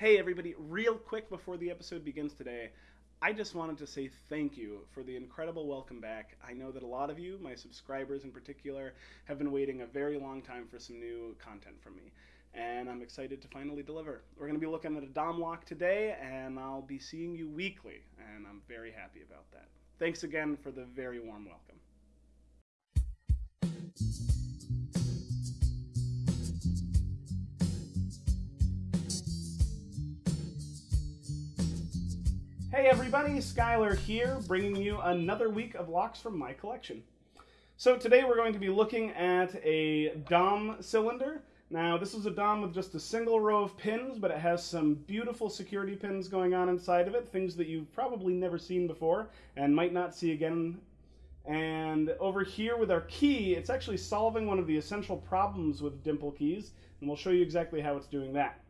Hey, everybody, real quick before the episode begins today, I just wanted to say thank you for the incredible welcome back. I know that a lot of you, my subscribers in particular, have been waiting a very long time for some new content from me. And I'm excited to finally deliver. We're going to be looking at a Dom lock today, and I'll be seeing you weekly, and I'm very happy about that. Thanks again for the very warm welcome. Hey everybody, Skylar here, bringing you another week of locks from my collection. So today we're going to be looking at a Dom cylinder. Now this is a Dom with just a single row of pins, but it has some beautiful security pins going on inside of it, things that you've probably never seen before and might not see again. And over here with our key, it's actually solving one of the essential problems with dimple keys, and we'll show you exactly how it's doing that.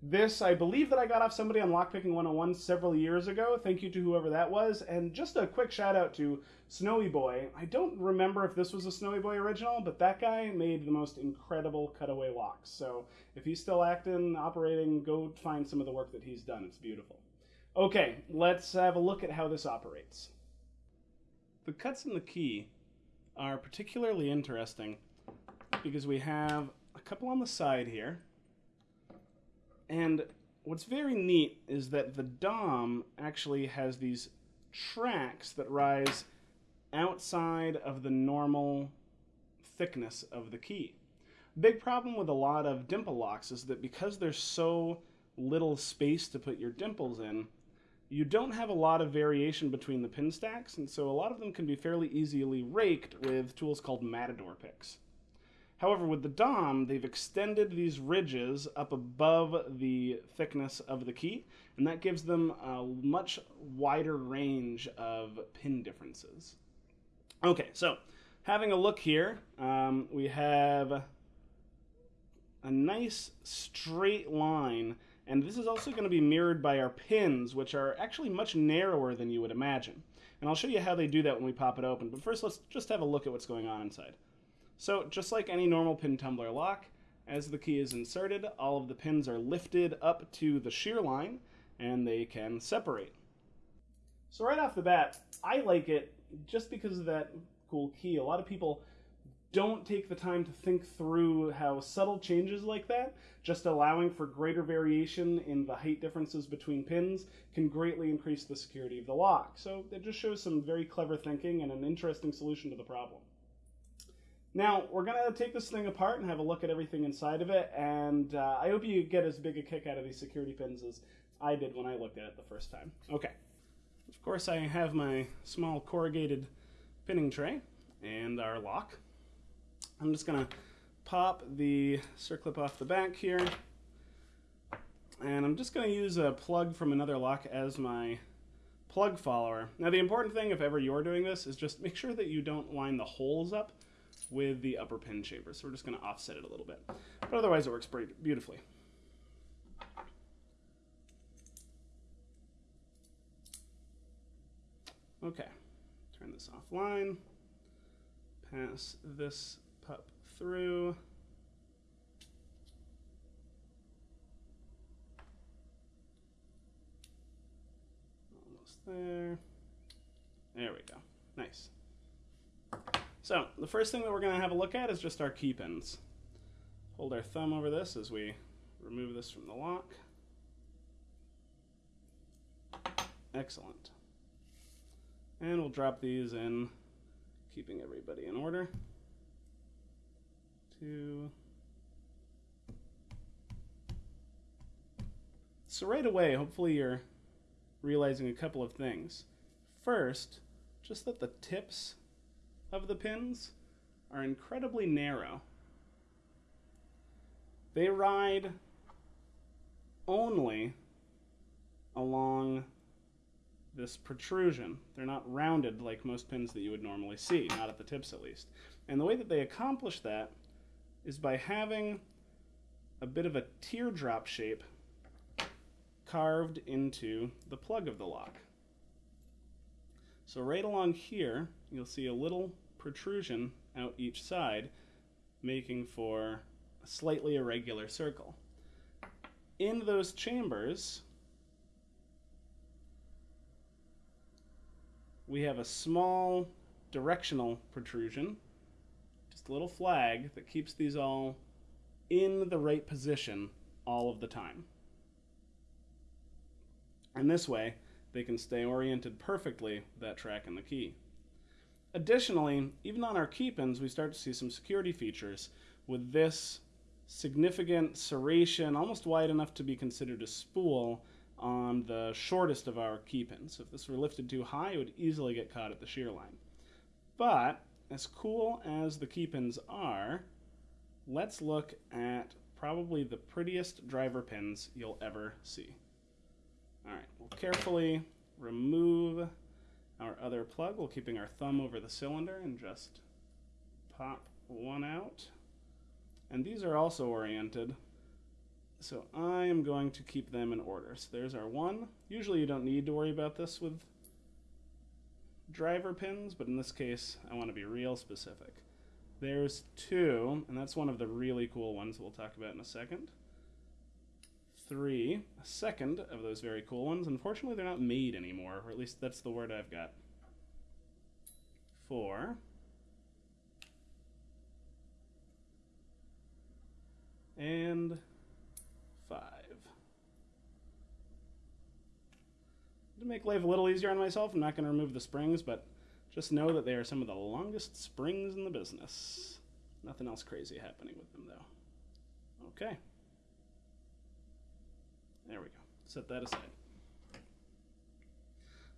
This, I believe that I got off somebody on Lockpicking 101 several years ago. Thank you to whoever that was. And just a quick shout out to Snowy Boy. I don't remember if this was a Snowy Boy original, but that guy made the most incredible cutaway locks. So if he's still acting, operating, go find some of the work that he's done. It's beautiful. Okay, let's have a look at how this operates. The cuts in the key are particularly interesting because we have a couple on the side here and what's very neat is that the DOM actually has these tracks that rise outside of the normal thickness of the key. Big problem with a lot of dimple locks is that because there's so little space to put your dimples in, you don't have a lot of variation between the pin stacks, and so a lot of them can be fairly easily raked with tools called Matador picks. However, with the DOM, they've extended these ridges up above the thickness of the key, and that gives them a much wider range of pin differences. Okay, so having a look here, um, we have a nice straight line, and this is also going to be mirrored by our pins, which are actually much narrower than you would imagine. And I'll show you how they do that when we pop it open, but first let's just have a look at what's going on inside. So just like any normal pin tumbler lock, as the key is inserted, all of the pins are lifted up to the shear line and they can separate. So right off the bat, I like it just because of that cool key. A lot of people don't take the time to think through how subtle changes like that, just allowing for greater variation in the height differences between pins, can greatly increase the security of the lock. So it just shows some very clever thinking and an interesting solution to the problem. Now, we're going to take this thing apart and have a look at everything inside of it, and uh, I hope you get as big a kick out of these security pins as I did when I looked at it the first time. Okay. Of course, I have my small corrugated pinning tray and our lock. I'm just going to pop the circlip off the back here, and I'm just going to use a plug from another lock as my plug follower. Now, the important thing, if ever you're doing this, is just make sure that you don't line the holes up with the upper pin shaper. So we're just going to offset it a little bit. But otherwise it works pretty beautifully. Okay, turn this offline, pass this pup through. Almost there. There we go. Nice. So the first thing that we're going to have a look at is just our key pins. Hold our thumb over this as we remove this from the lock. Excellent. And we'll drop these in, keeping everybody in order. Two. So right away, hopefully you're realizing a couple of things. First, just that the tips of the pins are incredibly narrow. They ride only along this protrusion. They're not rounded like most pins that you would normally see, not at the tips at least. And the way that they accomplish that is by having a bit of a teardrop shape carved into the plug of the lock. So right along here, you'll see a little protrusion out each side, making for a slightly irregular circle. in those chambers, we have a small directional protrusion, just a little flag that keeps these all in the right position all of the time. And this way, they can stay oriented perfectly with that track and the key. Additionally, even on our key pins, we start to see some security features with this significant serration, almost wide enough to be considered a spool, on the shortest of our key pins. So if this were lifted too high, it would easily get caught at the shear line. But, as cool as the key pins are, let's look at probably the prettiest driver pins you'll ever see. Alright, we'll carefully remove our other plug while keeping our thumb over the cylinder and just pop one out. And these are also oriented, so I am going to keep them in order. So there's our one. Usually you don't need to worry about this with driver pins, but in this case I want to be real specific. There's two, and that's one of the really cool ones we'll talk about in a second. Three, a second of those very cool ones. Unfortunately, they're not made anymore, or at least that's the word I've got. Four. And five. To make life a little easier on myself, I'm not going to remove the springs, but just know that they are some of the longest springs in the business. Nothing else crazy happening with them, though. Okay. There we go. Set that aside.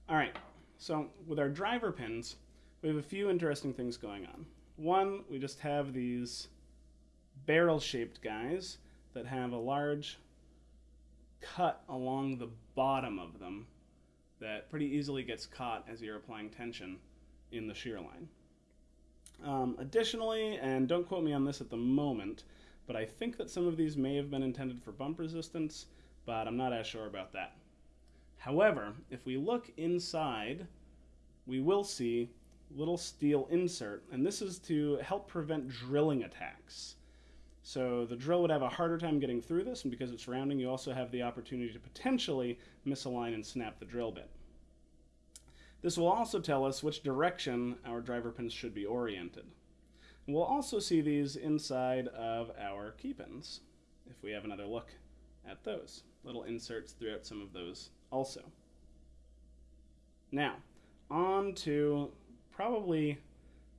All right, so with our driver pins, we have a few interesting things going on. One, we just have these barrel-shaped guys that have a large cut along the bottom of them that pretty easily gets caught as you're applying tension in the shear line. Um, additionally, and don't quote me on this at the moment, but I think that some of these may have been intended for bump resistance, but I'm not as sure about that. However, if we look inside, we will see little steel insert, and this is to help prevent drilling attacks. So the drill would have a harder time getting through this, and because it's rounding, you also have the opportunity to potentially misalign and snap the drill bit. This will also tell us which direction our driver pins should be oriented. we'll also see these inside of our key pins, if we have another look at those. Little inserts throughout some of those also. Now, on to probably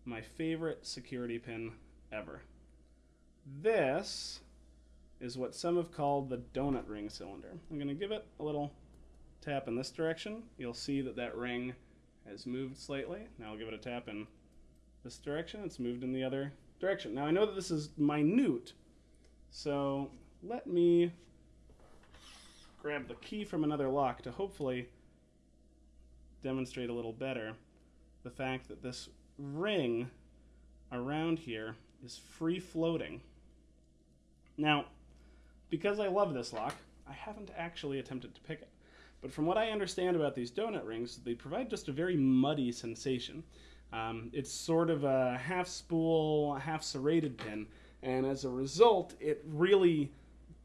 my favorite security pin ever. This is what some have called the donut ring cylinder. I'm going to give it a little tap in this direction. You'll see that that ring has moved slightly. Now I'll give it a tap in this direction. It's moved in the other direction. Now I know that this is minute, so let me grab the key from another lock to hopefully demonstrate a little better the fact that this ring around here is free floating. Now, because I love this lock, I haven't actually attempted to pick it. But from what I understand about these donut rings, they provide just a very muddy sensation. Um, it's sort of a half spool, half serrated pin, and as a result, it really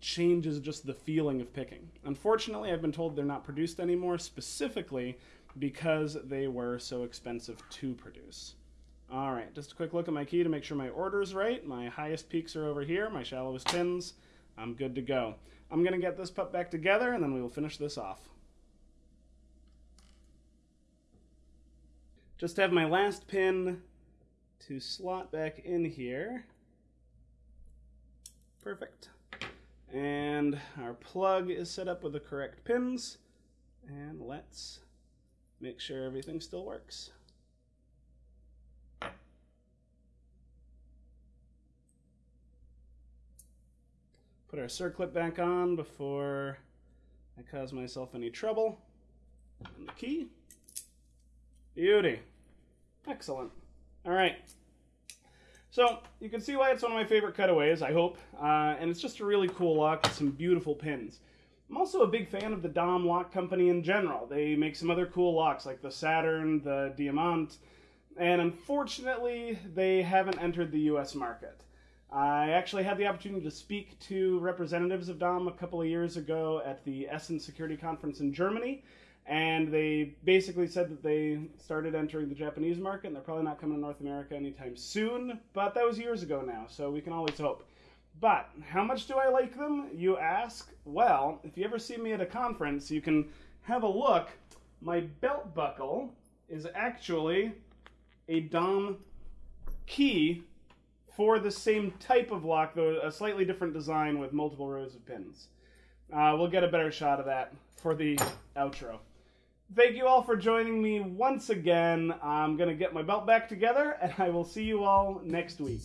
changes just the feeling of picking. Unfortunately, I've been told they're not produced anymore, specifically because they were so expensive to produce. All right, just a quick look at my key to make sure my order is right. My highest peaks are over here, my shallowest pins. I'm good to go. I'm going to get this pup back together, and then we will finish this off. Just have my last pin to slot back in here. Perfect. And our plug is set up with the correct pins. And let's make sure everything still works. Put our circlip back on before I cause myself any trouble. And the key. Beauty. Excellent. All right. So you can see why it's one of my favorite cutaways, I hope. Uh, and it's just a really cool lock with some beautiful pins. I'm also a big fan of the Dom Lock Company in general. They make some other cool locks like the Saturn, the Diamant, and unfortunately they haven't entered the US market. I actually had the opportunity to speak to representatives of Dom a couple of years ago at the Essen Security Conference in Germany, and they basically said that they started entering the Japanese market and they're probably not coming to North America anytime soon, but that was years ago now, so we can always hope. But how much do I like them, you ask? Well, if you ever see me at a conference, you can have a look. My belt buckle is actually a Dom key for the same type of lock, though a slightly different design with multiple rows of pins. Uh, we'll get a better shot of that for the outro. Thank you all for joining me once again. I'm going to get my belt back together, and I will see you all next week.